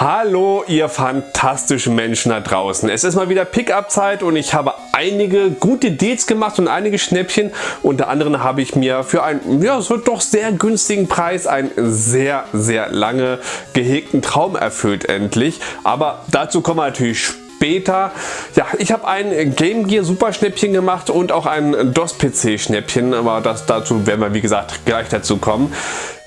Hallo ihr fantastischen Menschen da draußen. Es ist mal wieder Pickup-Zeit und ich habe einige gute Deals gemacht und einige Schnäppchen. Unter anderem habe ich mir für einen ja, so doch sehr günstigen Preis einen sehr, sehr lange gehegten Traum erfüllt endlich. Aber dazu kommen wir natürlich später. Ja, ich habe ein Game Gear Super Schnäppchen gemacht und auch ein DOS PC Schnäppchen, aber das, dazu werden wir wie gesagt gleich dazu kommen.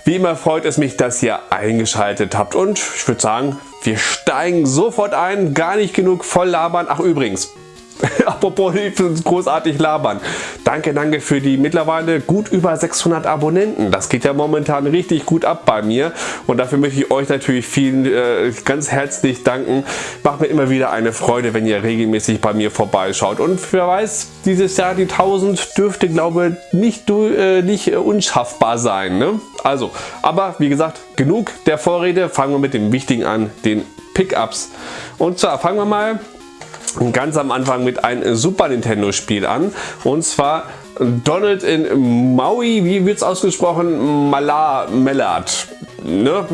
Wie immer freut es mich, dass ihr eingeschaltet habt und ich würde sagen, wir steigen sofort ein. Gar nicht genug voll labern. Ach übrigens, Apropos großartig labern. Danke, danke für die mittlerweile gut über 600 Abonnenten. Das geht ja momentan richtig gut ab bei mir und dafür möchte ich euch natürlich vielen äh, ganz herzlich danken. Macht mir immer wieder eine Freude, wenn ihr regelmäßig bei mir vorbeischaut und wer weiß, dieses Jahr die 1000 dürfte glaube nicht, äh, nicht äh, unschaffbar sein. Ne? Also, aber wie gesagt, genug der Vorrede. Fangen wir mit dem Wichtigen an, den Pickups. Und zwar fangen wir mal ganz am Anfang mit einem Super Nintendo Spiel an und zwar Donald in Maui, wie wird es ausgesprochen? Malar, Mellard. Ne?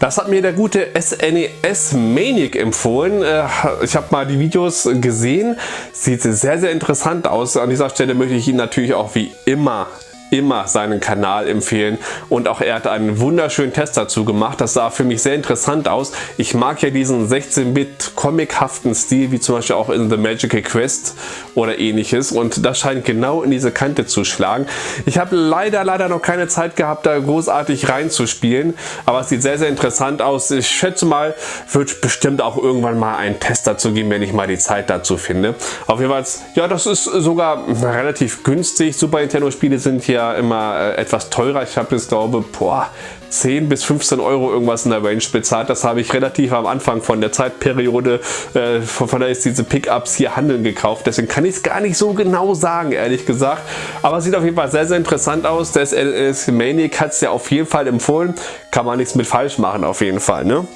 Das hat mir der gute SNES e Manic empfohlen. Äh, ich habe mal die Videos gesehen. Sieht sehr, sehr interessant aus. An dieser Stelle möchte ich ihn natürlich auch wie immer immer seinen Kanal empfehlen und auch er hat einen wunderschönen Test dazu gemacht. Das sah für mich sehr interessant aus. Ich mag ja diesen 16-Bit comichaften Stil wie zum Beispiel auch in The Magical Quest oder ähnliches und das scheint genau in diese Kante zu schlagen. Ich habe leider leider noch keine Zeit gehabt da großartig reinzuspielen, aber es sieht sehr sehr interessant aus. Ich schätze mal wird bestimmt auch irgendwann mal einen Test dazu geben, wenn ich mal die Zeit dazu finde. Auf jeden Fall, ja das ist sogar relativ günstig. Super Nintendo Spiele sind hier ja immer äh, etwas teurer. Ich habe jetzt glaube boah, 10 bis 15 Euro irgendwas in der Range bezahlt. Das habe ich relativ am Anfang von der Zeitperiode, äh, von der ist diese Pickups hier handeln gekauft. Deswegen kann ich es gar nicht so genau sagen, ehrlich gesagt. Aber sieht auf jeden Fall sehr, sehr interessant aus. Der SLS Maniac hat es ja auf jeden Fall empfohlen. Kann man nichts mit falsch machen, auf jeden Fall. Ne?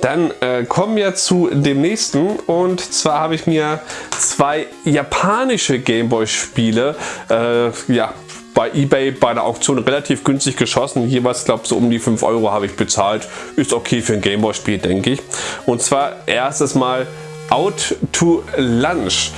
Dann äh, kommen wir zu dem nächsten und zwar habe ich mir zwei japanische Gameboy Spiele äh, ja, bei eBay bei der Auktion relativ günstig geschossen. Jeweils glaube so um die 5 Euro habe ich bezahlt. Ist okay für ein Gameboy Spiel denke ich. Und zwar erstes Mal Out to Lunch.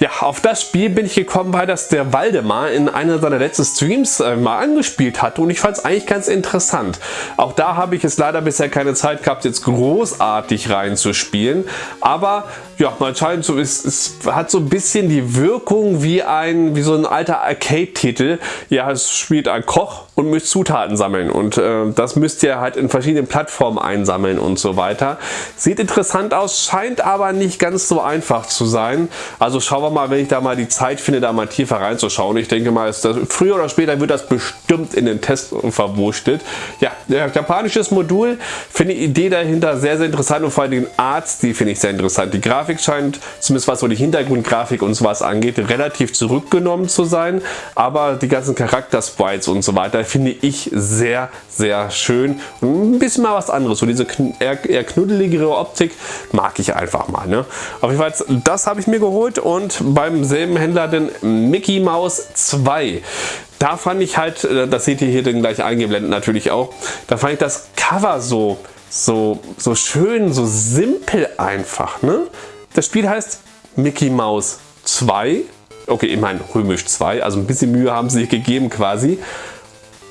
Ja, auf das Spiel bin ich gekommen, weil das der Waldemar in einer seiner letzten Streams äh, mal angespielt hat und ich fand es eigentlich ganz interessant. Auch da habe ich es leider bisher keine Zeit gehabt, jetzt großartig reinzuspielen, aber ja, man scheint so, es, es hat so ein bisschen die Wirkung wie ein wie so ein alter Arcade-Titel. Ja, es spielt ein Koch und müsst Zutaten sammeln und äh, das müsst ihr halt in verschiedenen Plattformen einsammeln und so weiter. Sieht interessant aus, scheint aber nicht ganz so einfach zu sein. Also schauen wir mal, wenn ich da mal die Zeit finde, da mal tiefer reinzuschauen. Ich denke mal, das, früher oder später wird das bestimmt in den Test verwurstet. Ja, japanisches Modul, finde die Idee dahinter sehr, sehr interessant und vor allem den Artstil finde ich sehr interessant. Die Grafik Grafik scheint, zumindest was so die Hintergrundgrafik und sowas angeht, relativ zurückgenommen zu sein. Aber die ganzen Charakter-Sprites und so weiter finde ich sehr, sehr schön. Und ein bisschen mal was anderes. So diese eher, eher knuddeligere Optik mag ich einfach mal. Ne? Auf jeden Fall, das habe ich mir geholt und beim selben Händler den Mickey Mouse 2. Da fand ich halt, äh, das seht ihr hier dann gleich eingeblendet natürlich auch, da fand ich das Cover so so, so schön, so simpel einfach. Ne? Das Spiel heißt Mickey Mouse 2. Okay, ich meine römisch 2, also ein bisschen Mühe haben sie sich gegeben quasi.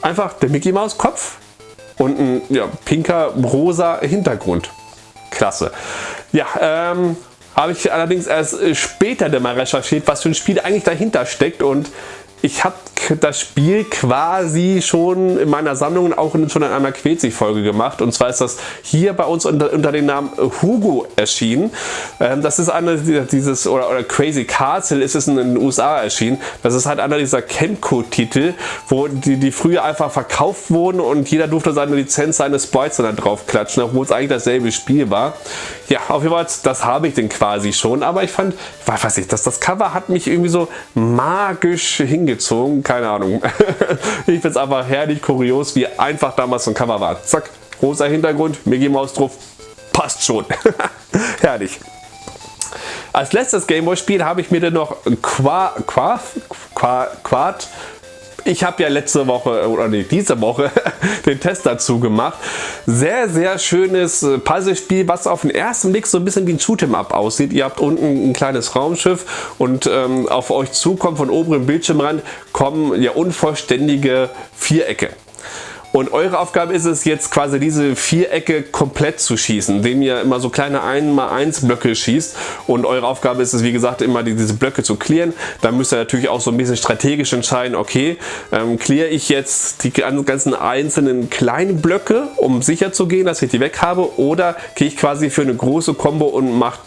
Einfach der Mickey Mouse Kopf und ein ja, pinker rosa Hintergrund. Klasse. Ja, ähm, habe ich allerdings erst später mal recherchiert, was für ein Spiel eigentlich dahinter steckt und ich habe das Spiel quasi schon in meiner Sammlung auch schon in einer Quetzig-Folge gemacht. Und zwar ist das hier bei uns unter, unter dem Namen Hugo erschienen. Ähm, das ist einer dieses, oder, oder Crazy Castle ist es in den USA erschienen. Das ist halt einer dieser Chemco-Titel, wo die, die früher einfach verkauft wurden und jeder durfte seine Lizenz, seine Sprites dann drauf klatschen, obwohl es eigentlich dasselbe Spiel war. Ja, auf jeden Fall, das habe ich denn quasi schon. Aber ich fand, ich weiß nicht, das, das Cover hat mich irgendwie so magisch hingezogen. Keine Ahnung. ich finde es einfach herrlich kurios, wie einfach damals so ein Cover war. Zack, rosa Hintergrund, Mickey Mouse drauf. Passt schon. herrlich. Als letztes Gameboy-Spiel habe ich mir dann noch Quad, Quad, Quad ich habe ja letzte Woche, oder nee, diese Woche, den Test dazu gemacht. Sehr, sehr schönes äh, Puzzlespiel, was auf den ersten Blick so ein bisschen wie ein Shoot'em Up aussieht. Ihr habt unten ein kleines Raumschiff und ähm, auf euch zukommt von oberen Bildschirmrand kommen ja unvollständige Vierecke. Und eure Aufgabe ist es jetzt quasi diese Vierecke komplett zu schießen, indem ihr immer so kleine 1x1 Blöcke schießt. Und eure Aufgabe ist es, wie gesagt, immer diese Blöcke zu clearen. Da müsst ihr natürlich auch so ein bisschen strategisch entscheiden, okay, ähm, clear ich jetzt die ganzen einzelnen kleinen Blöcke, um sicher zu gehen, dass ich die weg habe, oder gehe ich quasi für eine große Combo und mache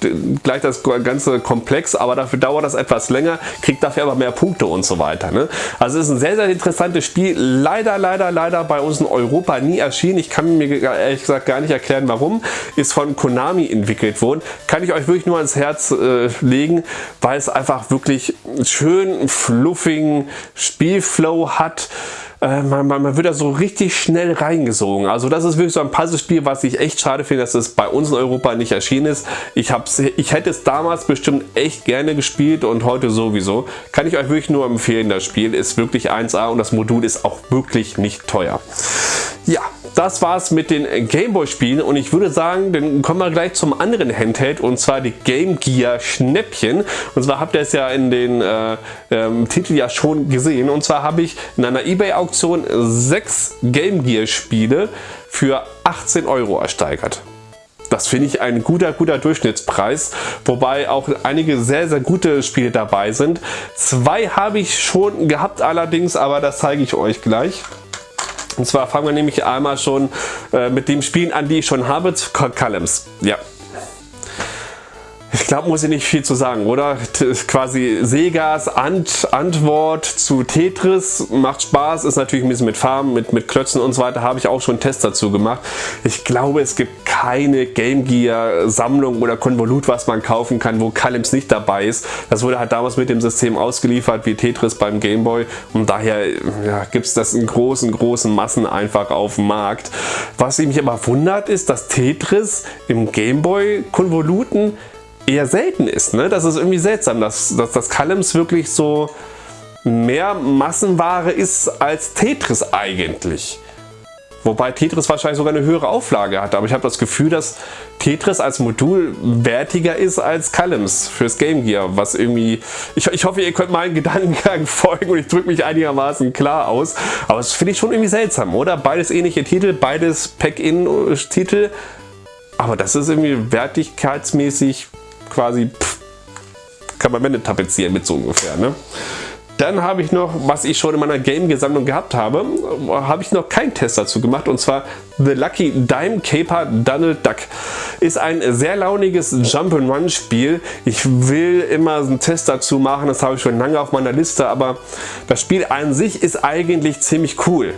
gleich das ganze Komplex, aber dafür dauert das etwas länger, kriegt dafür aber mehr Punkte und so weiter. Ne? Also es ist ein sehr, sehr interessantes Spiel. Leider, leider, leider bei uns in Europa nie erschienen. Ich kann mir ehrlich gesagt gar nicht erklären, warum. Ist von Konami entwickelt worden. Kann ich euch wirklich nur ans Herz äh, legen, weil es einfach wirklich schön fluffigen Spielflow hat. Äh, man, man, wird da so richtig schnell reingesogen. Also das ist wirklich so ein Puzzlespiel, was ich echt schade finde, dass es bei uns in Europa nicht erschienen ist. Ich, hab's, ich hätte es damals bestimmt echt gerne gespielt und heute sowieso. Kann ich euch wirklich nur empfehlen, das Spiel ist wirklich 1A und das Modul ist auch wirklich nicht teuer. Ja, das war's mit den Gameboy Spielen und ich würde sagen, dann kommen wir gleich zum anderen Handheld und zwar die Game Gear Schnäppchen. Und zwar habt ihr es ja in den äh, ähm, Titel ja schon gesehen und zwar habe ich in einer Ebay Auktion sechs Game Gear Spiele für 18 Euro ersteigert. Das finde ich ein guter, guter Durchschnittspreis, wobei auch einige sehr, sehr gute Spiele dabei sind. Zwei habe ich schon gehabt allerdings, aber das zeige ich euch gleich. Und zwar fangen wir nämlich einmal schon äh, mit dem Spielen an, die ich schon habe, Columns. Ja, ich glaube, muss ich nicht viel zu sagen, oder? Quasi Segas Ant Antwort zu Tetris macht Spaß, ist natürlich ein bisschen mit Farben, mit, mit Klötzen und so weiter, habe ich auch schon Tests dazu gemacht. Ich glaube, es gibt keine Game Gear Sammlung oder Konvolut, was man kaufen kann, wo Kalims nicht dabei ist. Das wurde halt damals mit dem System ausgeliefert, wie Tetris beim Game Boy und daher ja, gibt es das in großen, großen Massen einfach auf dem Markt. Was mich aber wundert, ist, dass Tetris im Game Boy Konvoluten eher selten ist. Ne? Das ist irgendwie seltsam, dass, dass das Kalems wirklich so mehr Massenware ist als Tetris eigentlich. Wobei Tetris wahrscheinlich sogar eine höhere Auflage hat. Aber ich habe das Gefühl, dass Tetris als Modul wertiger ist als Kalems fürs Game Gear. Was irgendwie, ich, ich hoffe, ihr könnt meinen Gedankengang folgen und ich drücke mich einigermaßen klar aus. Aber das finde ich schon irgendwie seltsam, oder? Beides ähnliche Titel, beides Pack-In-Titel. Aber das ist irgendwie wertigkeitsmäßig quasi pff, kann man Wände tapezieren mit so ungefähr. Ne? Dann habe ich noch, was ich schon in meiner Game-Sammlung gehabt habe, habe ich noch keinen Test dazu gemacht und zwar The Lucky Dime Caper Donald Duck. Ist ein sehr launiges Jump-and-Run Spiel. Ich will immer einen Test dazu machen, das habe ich schon lange auf meiner Liste, aber das Spiel an sich ist eigentlich ziemlich cool.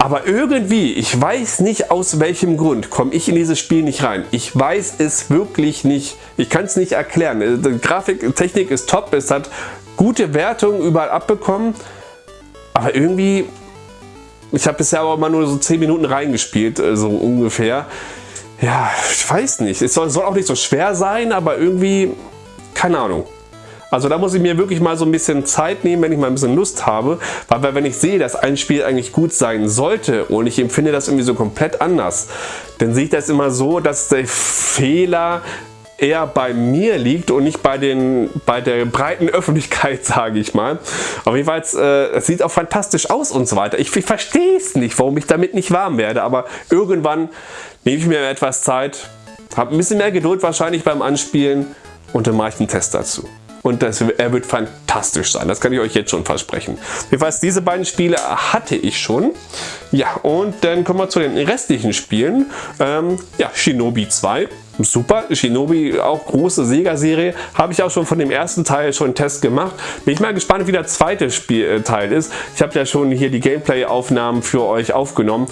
Aber irgendwie, ich weiß nicht aus welchem Grund, komme ich in dieses Spiel nicht rein. Ich weiß es wirklich nicht. Ich kann es nicht erklären. Äh, die Grafiktechnik ist top, es hat gute Wertungen überall abbekommen. Aber irgendwie, ich habe bisher aber immer nur so 10 Minuten reingespielt, äh, so ungefähr. Ja, ich weiß nicht. Es soll, soll auch nicht so schwer sein, aber irgendwie, keine Ahnung. Also da muss ich mir wirklich mal so ein bisschen Zeit nehmen, wenn ich mal ein bisschen Lust habe, weil wenn ich sehe, dass ein Spiel eigentlich gut sein sollte und ich empfinde das irgendwie so komplett anders, dann sehe ich das immer so, dass der Fehler eher bei mir liegt und nicht bei, den, bei der breiten Öffentlichkeit, sage ich mal. Auf jeden Fall, äh, es sieht auch fantastisch aus und so weiter. Ich, ich verstehe es nicht, warum ich damit nicht warm werde, aber irgendwann nehme ich mir etwas Zeit, habe ein bisschen mehr Geduld wahrscheinlich beim Anspielen und dann mache ich einen Test dazu und das, er wird fantastisch sein. Das kann ich euch jetzt schon versprechen. Jedenfalls diese beiden Spiele hatte ich schon. Ja, und dann kommen wir zu den restlichen Spielen. Ähm, ja, Shinobi 2 super. Shinobi, auch große Sega-Serie. Habe ich auch schon von dem ersten Teil schon einen Test gemacht. Bin ich mal gespannt, wie der zweite Spielteil ist. Ich habe ja schon hier die Gameplay-Aufnahmen für euch aufgenommen.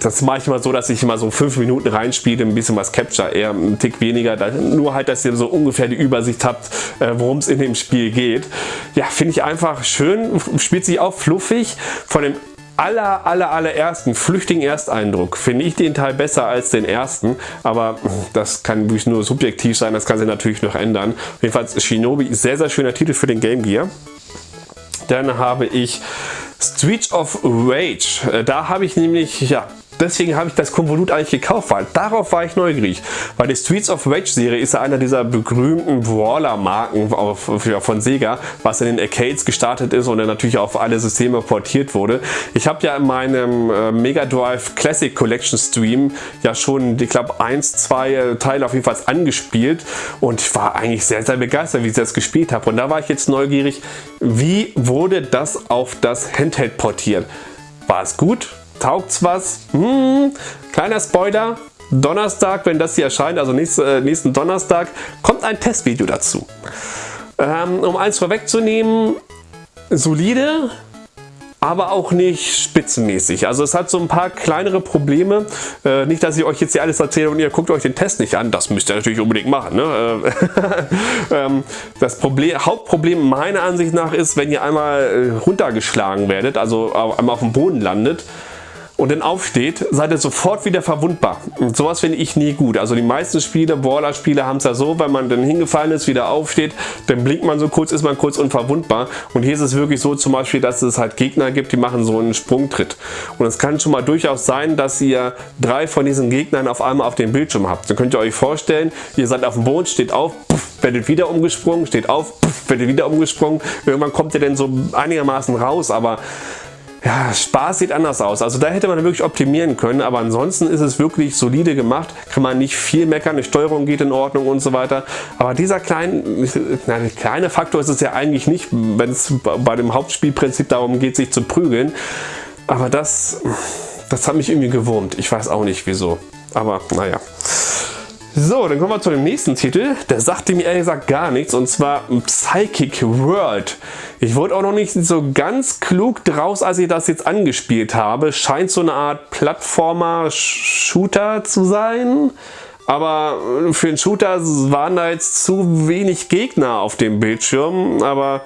Das mache ich mal so, dass ich mal so fünf Minuten reinspiele, ein bisschen was Capture, eher ein Tick weniger. Nur halt, dass ihr so ungefähr die Übersicht habt, äh, worum es in dem Spiel geht. Ja, finde ich einfach schön. Spielt sich auch fluffig. Von dem aller, aller, allerersten Flüchtigen Ersteindruck finde ich den Teil besser als den ersten, aber das kann wirklich nur subjektiv sein, das kann sich natürlich noch ändern. Jedenfalls Shinobi, sehr, sehr schöner Titel für den Game Gear. Dann habe ich Streets of Rage. Äh, da habe ich nämlich, ja, deswegen habe ich das Konvolut eigentlich gekauft, weil darauf war ich neugierig. Weil die Streets of Rage Serie ist ja einer dieser berühmten Brawler-Marken von Sega, was in den Arcades gestartet ist und dann natürlich auf alle Systeme portiert wurde. Ich habe ja in meinem äh, Mega Drive Classic Collection Stream ja schon, ich glaube, eins, zwei äh, Teile auf jeden Fall angespielt und ich war eigentlich sehr, sehr begeistert, wie ich das gespielt habe. Und da war ich jetzt neugierig, wie wurde das auf das Handheld portiert? War es gut? Taugt's was? Hm, kleiner Spoiler. Donnerstag, wenn das hier erscheint, also nächsten, äh, nächsten Donnerstag, kommt ein Testvideo dazu. Ähm, um eins vorwegzunehmen, solide, aber auch nicht spitzenmäßig. Also es hat so ein paar kleinere Probleme. Äh, nicht, dass ich euch jetzt hier alles erzähle und ihr guckt euch den Test nicht an. Das müsst ihr natürlich unbedingt machen. Ne? ähm, das Problem, Hauptproblem meiner Ansicht nach ist, wenn ihr einmal äh, runtergeschlagen werdet, also einmal auf dem Boden landet, und dann aufsteht, seid ihr sofort wieder verwundbar. Und sowas finde ich nie gut. Also die meisten Spiele, Brawler-Spiele haben es ja so, wenn man dann hingefallen ist, wieder aufsteht, dann blinkt man so kurz, ist man kurz unverwundbar. Und hier ist es wirklich so zum Beispiel, dass es halt Gegner gibt, die machen so einen Sprungtritt. Und es kann schon mal durchaus sein, dass ihr drei von diesen Gegnern auf einmal auf dem Bildschirm habt. Dann könnt ihr euch vorstellen, ihr seid auf dem Boden, steht auf, puff, werdet wieder umgesprungen, steht auf, puff, werdet wieder umgesprungen. Irgendwann kommt ihr dann so einigermaßen raus, aber ja, Spaß sieht anders aus. Also da hätte man wirklich optimieren können, aber ansonsten ist es wirklich solide gemacht. Kann man nicht viel meckern, die Steuerung geht in Ordnung und so weiter. Aber dieser kleine, na, kleine Faktor ist es ja eigentlich nicht, wenn es bei dem Hauptspielprinzip darum geht, sich zu prügeln. Aber das, das hat mich irgendwie gewurmt. Ich weiß auch nicht wieso. Aber naja. So, dann kommen wir zu dem nächsten Titel. Der sagte mir ehrlich gesagt gar nichts und zwar Psychic World. Ich wurde auch noch nicht so ganz klug draus, als ich das jetzt angespielt habe. Scheint so eine Art Plattformer-Shooter zu sein. Aber für einen Shooter waren da jetzt zu wenig Gegner auf dem Bildschirm. Aber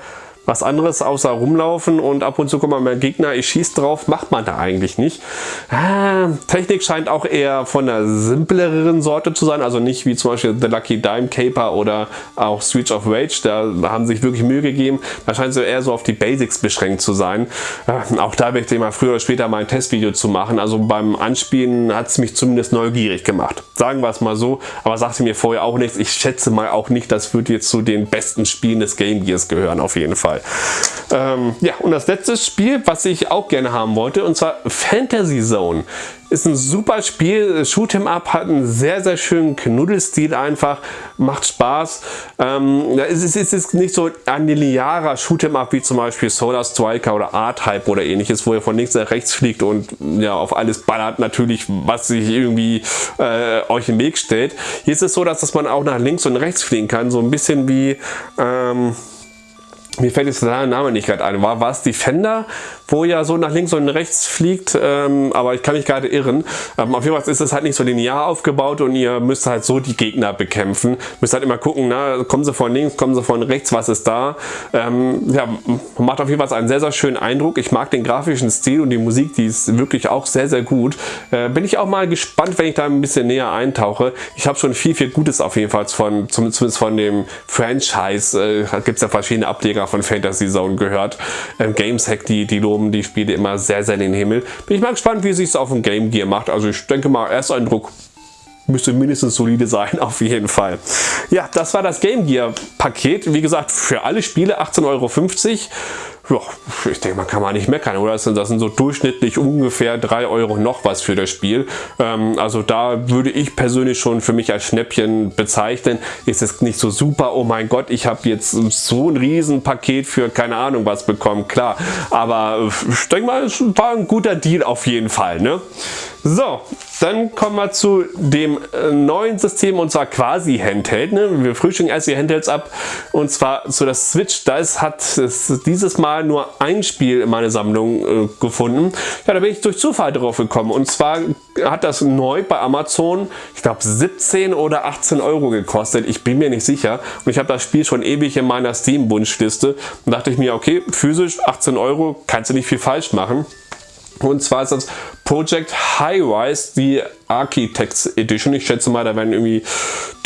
was anderes außer rumlaufen und ab und zu kommt man mehr Gegner, ich schieße drauf, macht man da eigentlich nicht. Ah, Technik scheint auch eher von der simpleren Sorte zu sein, also nicht wie zum Beispiel The Lucky Dime Caper oder auch Switch of Rage, da haben sich wirklich Mühe gegeben. Da scheint es eher so auf die Basics beschränkt zu sein. Äh, auch da werde ich mal früher oder später mal ein Testvideo zu machen. Also beim Anspielen hat es mich zumindest neugierig gemacht. Sagen wir es mal so, aber sagte mir vorher auch nichts. Ich schätze mal auch nicht, das wird jetzt zu den besten Spielen des Game Gears gehören, auf jeden Fall. Fall. Ähm, ja, und das letzte Spiel, was ich auch gerne haben wollte, und zwar Fantasy Zone. Ist ein super Spiel, Shoot'em Up hat einen sehr, sehr schönen Knuddelstil einfach, macht Spaß. Ähm, es, ist, es ist nicht so ein linearer Shoot'em Up wie zum Beispiel Solar Striker oder R-Type oder ähnliches, wo ihr von links nach rechts fliegt und ja auf alles ballert natürlich, was sich irgendwie äh, euch im Weg stellt. Hier ist es so, dass, dass man auch nach links und rechts fliegen kann, so ein bisschen wie... Ähm, mir fällt jetzt der Name nicht gerade ein, war, war es Defender, wo ja so nach links und rechts fliegt, ähm, aber ich kann mich gerade irren. Ähm, auf jeden Fall ist es halt nicht so linear aufgebaut und ihr müsst halt so die Gegner bekämpfen. Müsst halt immer gucken, na, kommen sie von links, kommen sie von rechts, was ist da. Ähm, ja, macht auf jeden Fall einen sehr, sehr schönen Eindruck. Ich mag den grafischen Stil und die Musik, die ist wirklich auch sehr, sehr gut. Äh, bin ich auch mal gespannt, wenn ich da ein bisschen näher eintauche. Ich habe schon viel, viel Gutes auf jeden Fall von, zumindest von dem Franchise, äh, gibt es ja verschiedene Ableger von Fantasy Zone gehört. Ähm, Gameshack, die, die loben die Spiele immer sehr, sehr in den Himmel. Bin ich mal gespannt, wie sich es auf dem Game Gear macht. Also ich denke mal, Ersteindruck müsste mindestens solide sein, auf jeden Fall. Ja, das war das Game Gear Paket. Wie gesagt, für alle Spiele 18,50 Euro ja, ich denke, man kann mal nicht meckern, oder? Das sind, das sind so durchschnittlich ungefähr 3 Euro noch was für das Spiel. Ähm, also da würde ich persönlich schon für mich als Schnäppchen bezeichnen. Ist es nicht so super, oh mein Gott, ich habe jetzt so ein Riesenpaket für keine Ahnung was bekommen, klar. Aber ich denke mal, es war ein guter Deal auf jeden Fall. Ne? So, dann kommen wir zu dem äh, neuen System und zwar quasi Handheld. Ne? Wir frühstücken erst die Handhelds ab und zwar zu das Switch. Da hat es dieses Mal nur ein Spiel in meiner Sammlung äh, gefunden. Ja, da bin ich durch Zufall drauf gekommen und zwar hat das neu bei Amazon, ich glaube 17 oder 18 Euro gekostet. Ich bin mir nicht sicher und ich habe das Spiel schon ewig in meiner Steam-Wunschliste und dachte ich mir, okay, physisch 18 Euro, kannst du nicht viel falsch machen. Und zwar ist das Project High-Rise, die Architects Edition. Ich schätze mal, da werden irgendwie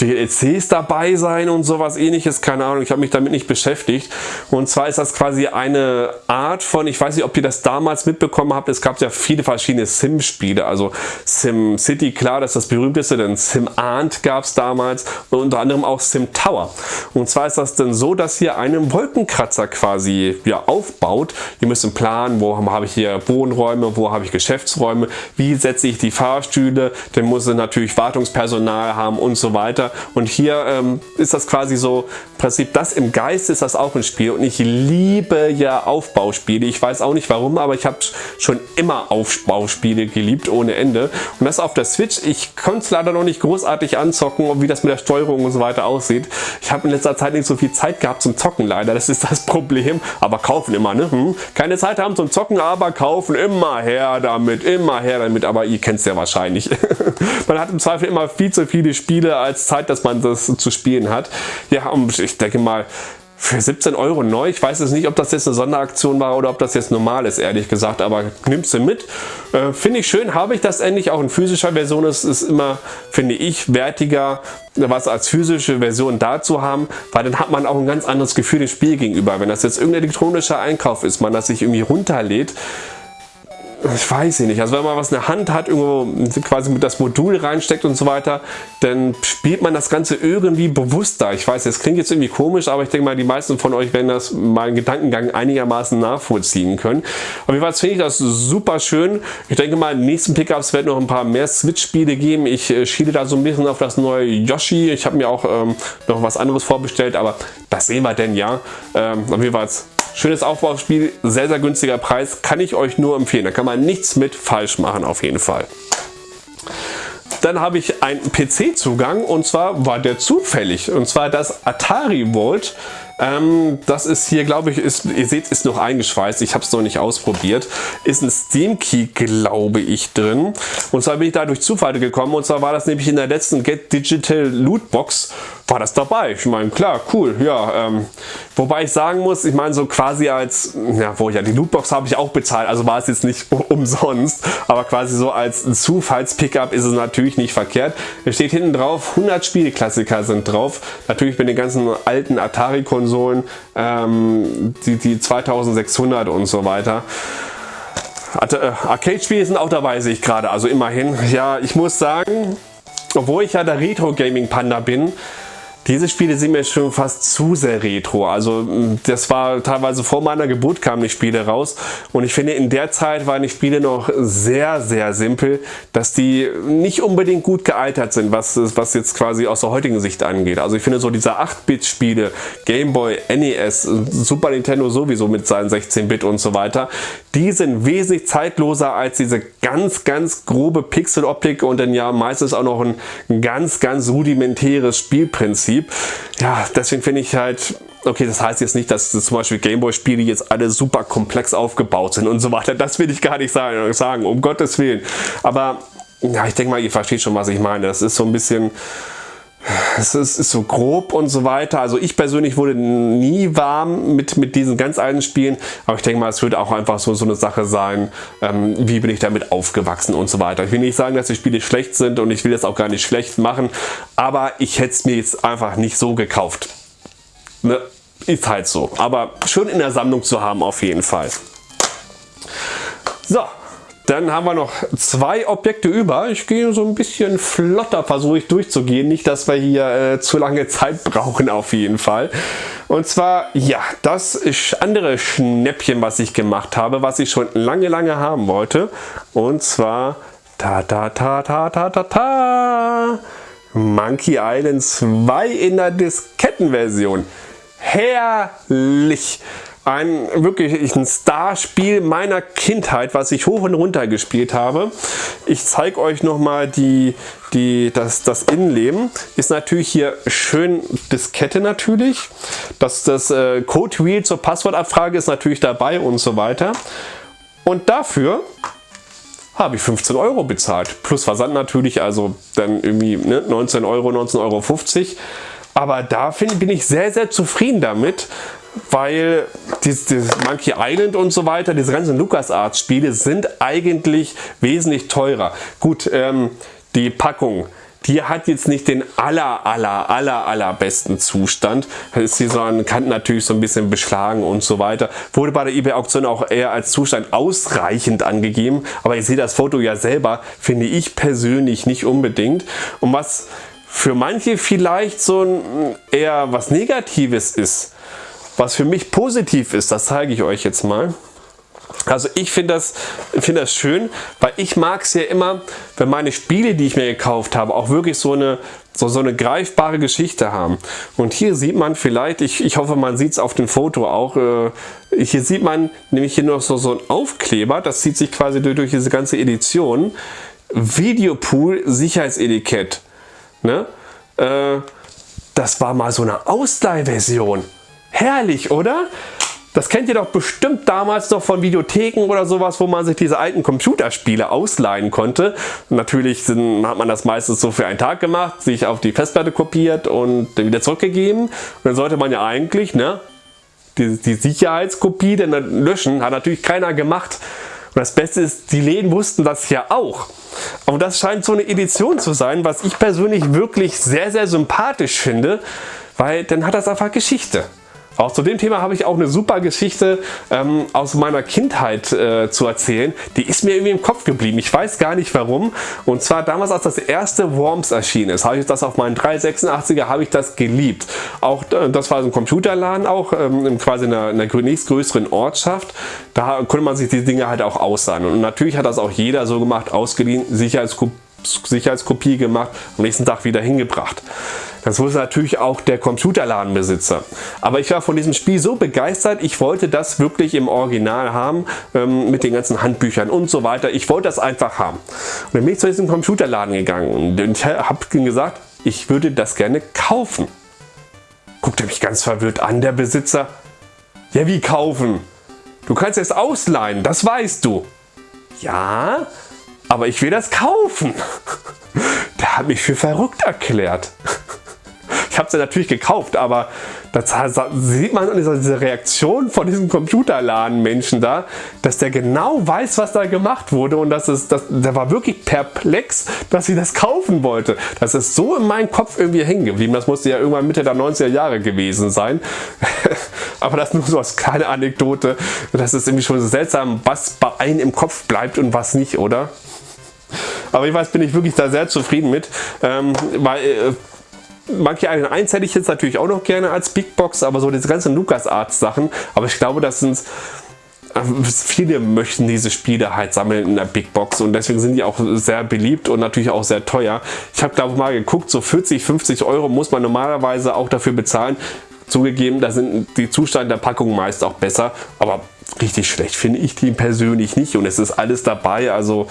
DLCs dabei sein und sowas ähnliches. Keine Ahnung, ich habe mich damit nicht beschäftigt. Und zwar ist das quasi eine Art von, ich weiß nicht, ob ihr das damals mitbekommen habt, es gab ja viele verschiedene Sim-Spiele. Also Sim City, klar, das ist das berühmteste, denn Sim Ant gab es damals und unter anderem auch Sim Tower. Und zwar ist das dann so, dass ihr einen Wolkenkratzer quasi ja, aufbaut. Ihr müsst planen, wo habe ich hier Wohnräume, wo habe ich Geschäftsräume, wie setze ich die Fahrstühle, dann muss er natürlich Wartungspersonal haben und so weiter. Und hier ähm, ist das quasi so, im Prinzip das im Geist ist das auch ein Spiel und ich liebe ja Aufbauspiele. Ich weiß auch nicht warum, aber ich habe schon immer Aufbauspiele geliebt ohne Ende. Und das auf der Switch. Ich konnte es leider noch nicht großartig anzocken, wie das mit der Steuerung und so weiter aussieht. Ich habe in letzter Zeit nicht so viel Zeit gehabt zum Zocken leider. Das ist das Problem. Aber kaufen immer, ne? Hm? Keine Zeit haben zum Zocken, aber kaufen immer her damit, immer her damit. Aber ihr kennt es ja wahrscheinlich. man hat im Zweifel immer viel zu viele Spiele als Zeit, dass man das zu spielen hat. Ja, und ich denke mal, für 17 Euro neu. Ich weiß jetzt nicht, ob das jetzt eine Sonderaktion war oder ob das jetzt normal ist, ehrlich gesagt, aber nimmst du mit. Äh, finde ich schön, habe ich das endlich auch in physischer Version. Es ist immer, finde ich, wertiger, was als physische Version da zu haben, weil dann hat man auch ein ganz anderes Gefühl dem Spiel gegenüber. Wenn das jetzt irgendein elektronischer Einkauf ist, man das sich irgendwie runterlädt, ich weiß nicht, also wenn man was in der Hand hat, irgendwo quasi mit das Modul reinsteckt und so weiter, dann spielt man das Ganze irgendwie bewusster. Ich weiß, das klingt jetzt irgendwie komisch, aber ich denke mal, die meisten von euch werden das in Gedankengang einigermaßen nachvollziehen können. Auf jeden Fall finde ich das super schön. Ich denke mal, in den nächsten Pickups werden noch ein paar mehr Switch-Spiele geben. Ich äh, schiele da so ein bisschen auf das neue Yoshi. Ich habe mir auch ähm, noch was anderes vorbestellt, aber das sehen wir denn ja. Ähm, auf jeden Fall Schönes Aufbauspiel, sehr, sehr günstiger Preis, kann ich euch nur empfehlen. Da kann man nichts mit falsch machen auf jeden Fall. Dann habe ich einen PC-Zugang und zwar war der zufällig und zwar das Atari Vault ähm, das ist hier, glaube ich, ist, ihr seht, ist noch eingeschweißt. Ich habe es noch nicht ausprobiert. Ist ein Steam Key, glaube ich, drin. Und zwar bin ich da durch Zufall gekommen. Und zwar war das nämlich in der letzten Get Digital Loot Box war das dabei. Ich meine, klar, cool, ja. Ähm, wobei ich sagen muss, ich meine, so quasi als, ja, wo ja, die Lootbox habe ich auch bezahlt, also war es jetzt nicht umsonst, aber quasi so als Zufalls-Pickup ist es natürlich nicht verkehrt. Es steht hinten drauf, 100 Spieleklassiker sind drauf. Natürlich mit den ganzen alten Atari-Konsolen Konsolen, ähm, die, die 2600 und so weiter. Äh, Arcade-Spiele sind auch dabei, sehe ich gerade, also immerhin. Ja, ich muss sagen, obwohl ich ja der Retro-Gaming-Panda bin, diese Spiele sind mir schon fast zu sehr retro. Also mm, das war teilweise vor meiner Geburt kamen die Spiele raus und ich finde in der Zeit waren die Spiele noch sehr, sehr simpel, dass die nicht unbedingt gut gealtert sind, was, was jetzt quasi aus der heutigen Sicht angeht. Also ich finde so diese 8-Bit-Spiele, Game Boy, NES, Super Nintendo sowieso mit seinen 16-Bit und so weiter, die sind wesentlich zeitloser als diese ganz, ganz grobe Pixeloptik und dann ja meistens auch noch ein ganz, ganz rudimentäres Spielprinzip. Ja, deswegen finde ich halt, okay, das heißt jetzt nicht, dass zum Beispiel Gameboy-Spiele jetzt alle super komplex aufgebaut sind und so weiter. Das will ich gar nicht sagen, um Gottes Willen. Aber ja, ich denke mal, ihr versteht schon, was ich meine. Das ist so ein bisschen es ist, ist, so grob und so weiter. Also ich persönlich wurde nie warm mit, mit diesen ganz alten Spielen, aber ich denke mal, es wird auch einfach so, so eine Sache sein, ähm, wie bin ich damit aufgewachsen und so weiter. Ich will nicht sagen, dass die Spiele schlecht sind und ich will das auch gar nicht schlecht machen, aber ich hätte es mir jetzt einfach nicht so gekauft. Ne? Ist halt so, aber schön in der Sammlung zu haben auf jeden Fall. So, dann haben wir noch zwei Objekte über. Ich gehe so ein bisschen flotter, versuche ich durchzugehen. Nicht, dass wir hier äh, zu lange Zeit brauchen auf jeden Fall. Und zwar, ja, das andere Schnäppchen, was ich gemacht habe, was ich schon lange, lange haben wollte. Und zwar, ta ta ta ta ta ta ta, Monkey Island 2 in der Diskettenversion. Herrlich! Ein wirklich ein Starspiel meiner Kindheit, was ich hoch und runter gespielt habe. Ich zeige euch nochmal die, die, das, das Innenleben. Ist natürlich hier schön Diskette natürlich. Das, das äh, Code Wheel zur Passwortabfrage ist natürlich dabei und so weiter. Und dafür habe ich 15 Euro bezahlt. Plus Versand natürlich, also dann irgendwie ne, 19 Euro, 19,50 Euro. Aber da find, bin ich sehr, sehr zufrieden damit, weil dieses, Monkey Island und so weiter, diese ganzen LucasArts Spiele sind eigentlich wesentlich teurer. Gut, ähm, die Packung, die hat jetzt nicht den aller, aller, aller, aller besten Zustand. Ist hier so an Kanten natürlich so ein bisschen beschlagen und so weiter. Wurde bei der eBay Auktion auch eher als Zustand ausreichend angegeben. Aber ihr seht das Foto ja selber, finde ich persönlich nicht unbedingt. Und was für manche vielleicht so ein eher was Negatives ist, was für mich positiv ist, das zeige ich euch jetzt mal. Also ich finde das, find das schön, weil ich mag es ja immer, wenn meine Spiele, die ich mir gekauft habe, auch wirklich so eine, so, so eine greifbare Geschichte haben. Und hier sieht man vielleicht, ich, ich hoffe man sieht es auf dem Foto auch, äh, hier sieht man nämlich hier noch so, so ein Aufkleber, das zieht sich quasi durch, durch diese ganze Edition. Videopool Sicherheitsetikett. Ne? Äh, das war mal so eine Ausleihversion. Herrlich, oder? Das kennt ihr doch bestimmt damals noch von Videotheken oder sowas, wo man sich diese alten Computerspiele ausleihen konnte. Natürlich sind, hat man das meistens so für einen Tag gemacht, sich auf die Festplatte kopiert und wieder zurückgegeben. Und dann sollte man ja eigentlich ne, die, die Sicherheitskopie dann löschen. Hat natürlich keiner gemacht. Und das Beste ist, die Läden wussten das ja auch. Und das scheint so eine Edition zu sein, was ich persönlich wirklich sehr, sehr sympathisch finde, weil dann hat das einfach Geschichte. Auch zu dem Thema habe ich auch eine super Geschichte ähm, aus meiner Kindheit äh, zu erzählen. Die ist mir irgendwie im Kopf geblieben. Ich weiß gar nicht warum. Und zwar damals, als das erste Worms erschienen ist, habe ich das auf meinen 386er habe ich das geliebt. Auch äh, das war so ein Computerladen auch, ähm, quasi in einer, in einer nächstgrößeren Ortschaft. Da konnte man sich die Dinge halt auch aussahen. Und natürlich hat das auch jeder so gemacht, ausgeliehen, Sicherheitskopie Sicherheitskopie gemacht, am nächsten Tag wieder hingebracht. Das wusste natürlich auch der Computerladenbesitzer. Aber ich war von diesem Spiel so begeistert, ich wollte das wirklich im Original haben, ähm, mit den ganzen Handbüchern und so weiter. Ich wollte das einfach haben. Und dann bin ich zu diesem Computerladen gegangen und habe gesagt, ich würde das gerne kaufen. Guckte mich ganz verwirrt an, der Besitzer. Ja, wie kaufen? Du kannst es ausleihen, das weißt du. Ja, aber ich will das kaufen. Der hat mich für verrückt erklärt. Ich habe sie natürlich gekauft, aber da sieht man diese Reaktion von diesem Computerladen-Menschen da, dass der genau weiß, was da gemacht wurde und dass es, das, der war wirklich perplex, dass sie das kaufen wollte. Das ist so in meinem Kopf irgendwie hängen geblieben. Das musste ja irgendwann Mitte der 90er Jahre gewesen sein. aber das nur so als kleine Anekdote. Das ist irgendwie schon so seltsam, was bei einem im Kopf bleibt und was nicht, oder? Aber ich weiß, bin ich wirklich da sehr zufrieden mit, ähm, weil äh, Monkey Island 1 hätte ich jetzt natürlich auch noch gerne als Big Box, aber so diese ganzen LucasArts Sachen, aber ich glaube, das sind äh, viele möchten diese Spiele halt sammeln in der Big Box und deswegen sind die auch sehr beliebt und natürlich auch sehr teuer. Ich habe glaube mal geguckt, so 40, 50 Euro muss man normalerweise auch dafür bezahlen. Zugegeben, da sind die Zustände der Packung meist auch besser, aber richtig schlecht finde ich die persönlich nicht und es ist alles dabei, also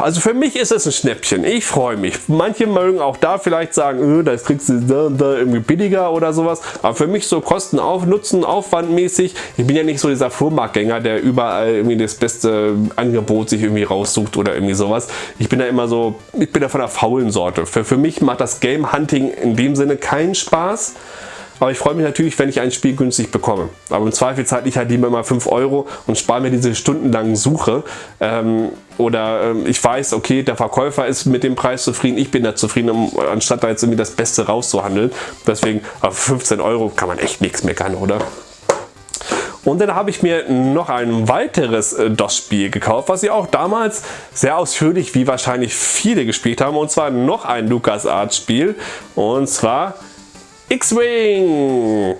also für mich ist es ein Schnäppchen. Ich freue mich. Manche mögen auch da vielleicht sagen, äh, das kriegst du da, da irgendwie billiger oder sowas. Aber für mich so Kosten auf, Nutzen, Aufwandmäßig. Ich bin ja nicht so dieser Flohmarktgänger, der überall irgendwie das beste Angebot sich irgendwie raussucht oder irgendwie sowas. Ich bin da immer so, ich bin da von der faulen Sorte. Für, für mich macht das Game Hunting in dem Sinne keinen Spaß. Aber ich freue mich natürlich, wenn ich ein Spiel günstig bekomme. Aber im Zweifel zahle ich halt lieber mal 5 Euro und spare mir diese stundenlangen Suche. Ähm, oder ähm, ich weiß, okay, der Verkäufer ist mit dem Preis zufrieden, ich bin da zufrieden, um, anstatt da jetzt irgendwie das Beste rauszuhandeln. Deswegen, auf 15 Euro kann man echt nichts meckern, oder? Und dann habe ich mir noch ein weiteres äh, DOS-Spiel gekauft, was ich auch damals sehr ausführlich, wie wahrscheinlich viele gespielt haben. Und zwar noch ein LucasArts-Spiel. Und zwar X-Wing.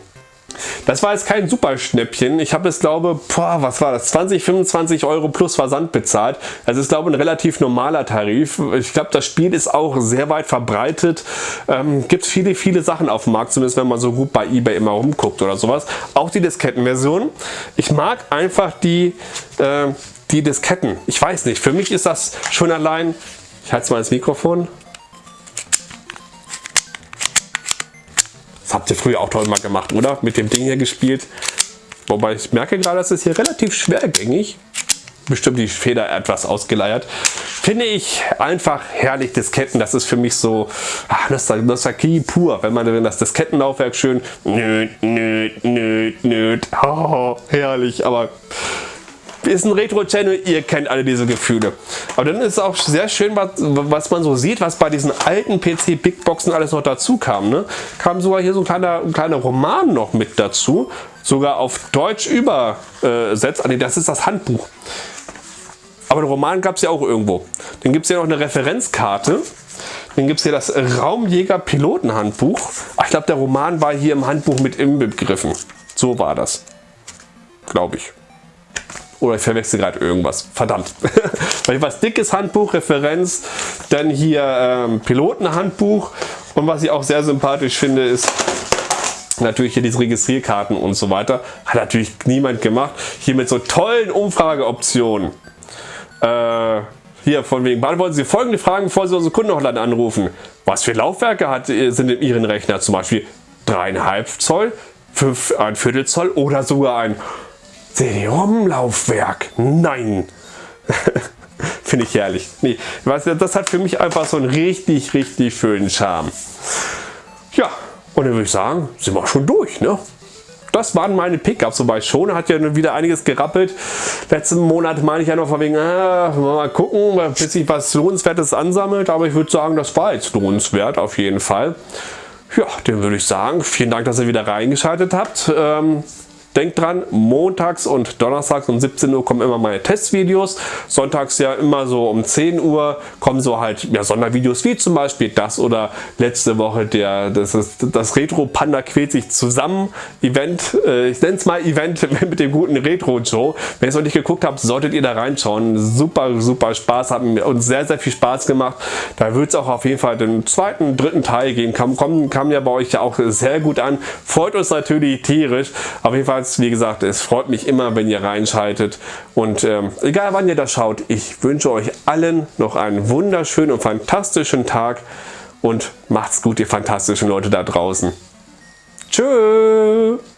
Das war jetzt kein super Schnäppchen. Ich habe es glaube, boah, was war das? 20, 25 Euro plus Versand bezahlt. Das ist glaube ein relativ normaler Tarif. Ich glaube, das Spiel ist auch sehr weit verbreitet. Ähm, gibt viele, viele Sachen auf dem Markt, zumindest wenn man so gut bei Ebay immer rumguckt oder sowas. Auch die Diskettenversion. Ich mag einfach die, äh, die Disketten. Ich weiß nicht, für mich ist das schon allein, ich halte mal ins Mikrofon, Das habt ihr früher auch toll mal gemacht, oder? Mit dem Ding hier gespielt. Wobei ich merke gerade, das ist hier relativ schwergängig. bestimmt die Feder etwas ausgeleiert. Finde ich einfach herrlich Disketten. Das ist für mich so ach, Nostalgie pur. Wenn man das Diskettenlaufwerk schön nöt, nöt, nöt, nöt. Oh, herrlich. Aber ist ein Retro-Channel, ihr kennt alle diese Gefühle. Aber dann ist auch sehr schön, was, was man so sieht, was bei diesen alten PC-Bigboxen alles noch dazu kam. Ne? Kam sogar hier so ein kleiner, ein kleiner Roman noch mit dazu, sogar auf Deutsch übersetzt. Nee, das ist das Handbuch. Aber den Roman gab es ja auch irgendwo. Dann gibt es ja noch eine Referenzkarte. Dann gibt es hier das Raumjäger-Pilotenhandbuch. Ich glaube, der Roman war hier im Handbuch mit inbegriffen. So war das. Glaube ich. Oder ich verwechsel gerade irgendwas. Verdammt. Weil was dickes Handbuch, Referenz, dann hier ähm, Pilotenhandbuch und was ich auch sehr sympathisch finde ist natürlich hier diese Registrierkarten und so weiter. Hat natürlich niemand gemacht. Hier mit so tollen Umfrageoptionen. Äh, hier von wegen, beantworten Sie folgende Fragen, bevor Sie unsere Kundenhotline anrufen. Was für Laufwerke hat, sind in Ihren Rechner? Zum Beispiel 3,5 Zoll, 5, ein Viertel Zoll oder sogar ein CD-ROM-Laufwerk. Nein. Finde ich herrlich. Nee, das hat für mich einfach so einen richtig, richtig schönen Charme. Ja, und dann würde ich sagen, sind wir schon durch. Ne? Das waren meine Pickups, wobei schon hat ja wieder einiges gerappelt. Letzten Monat meine ich ja noch von wegen, ah, mal gucken, bis ich was Lohnenswertes ansammelt. Aber ich würde sagen, das war jetzt lohnenswert auf jeden Fall. Ja, dann würde ich sagen, vielen Dank, dass ihr wieder reingeschaltet habt. Ähm, Denkt dran, montags und donnerstags um 17 Uhr kommen immer meine Testvideos. Sonntags ja immer so um 10 Uhr kommen so halt ja, Sondervideos wie zum Beispiel das oder letzte Woche der das, ist, das Retro Panda quält sich zusammen Event. Äh, ich nenne es mal Event mit dem guten Retro Joe. Wenn ihr es noch nicht geguckt habt, solltet ihr da reinschauen. Super, super Spaß, hat uns sehr, sehr viel Spaß gemacht. Da wird es auch auf jeden Fall den zweiten, dritten Teil gehen. Kam, kam, kam ja bei euch ja auch sehr gut an. Freut uns natürlich tierisch. Auf jeden Fall Jedenfalls, wie gesagt, es freut mich immer, wenn ihr reinschaltet. Und ähm, egal wann ihr das schaut, ich wünsche euch allen noch einen wunderschönen und fantastischen Tag. Und macht's gut, ihr fantastischen Leute da draußen. Tschüss!